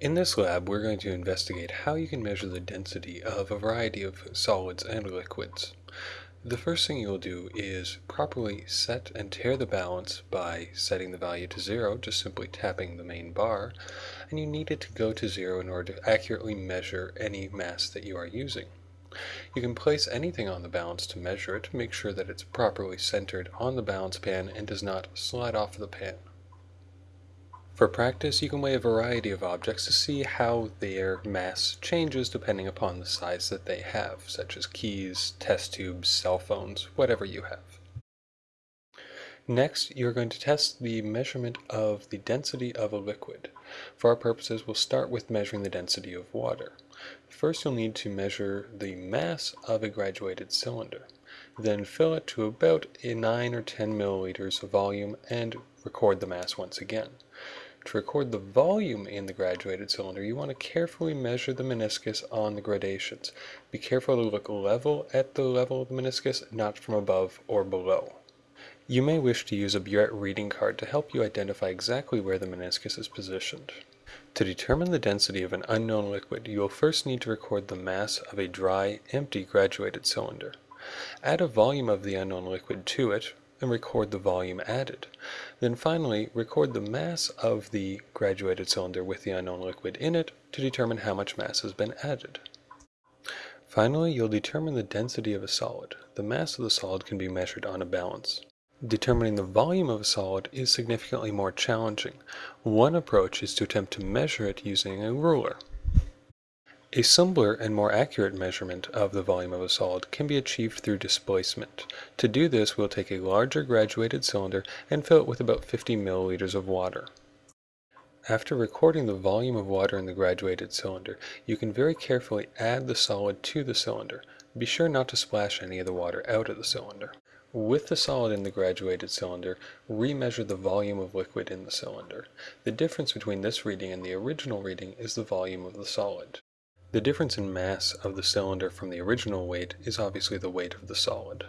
In this lab, we're going to investigate how you can measure the density of a variety of solids and liquids. The first thing you'll do is properly set and tare the balance by setting the value to zero, just simply tapping the main bar, and you need it to go to zero in order to accurately measure any mass that you are using. You can place anything on the balance to measure it, make sure that it's properly centered on the balance pan and does not slide off the pan. For practice, you can weigh a variety of objects to see how their mass changes depending upon the size that they have, such as keys, test tubes, cell phones, whatever you have. Next, you're going to test the measurement of the density of a liquid. For our purposes, we'll start with measuring the density of water. First, you'll need to measure the mass of a graduated cylinder. Then fill it to about 9 or 10 milliliters of volume and record the mass once again. To record the volume in the graduated cylinder, you want to carefully measure the meniscus on the gradations. Be careful to look level at the level of the meniscus, not from above or below. You may wish to use a burette reading card to help you identify exactly where the meniscus is positioned. To determine the density of an unknown liquid, you will first need to record the mass of a dry, empty graduated cylinder. Add a volume of the unknown liquid to it, and record the volume added. Then finally, record the mass of the graduated cylinder with the unknown liquid in it to determine how much mass has been added. Finally, you'll determine the density of a solid. The mass of the solid can be measured on a balance. Determining the volume of a solid is significantly more challenging. One approach is to attempt to measure it using a ruler. A simpler and more accurate measurement of the volume of a solid can be achieved through displacement. To do this, we'll take a larger graduated cylinder and fill it with about 50 milliliters of water. After recording the volume of water in the graduated cylinder, you can very carefully add the solid to the cylinder. Be sure not to splash any of the water out of the cylinder. With the solid in the graduated cylinder, remeasure the volume of liquid in the cylinder. The difference between this reading and the original reading is the volume of the solid. The difference in mass of the cylinder from the original weight is obviously the weight of the solid.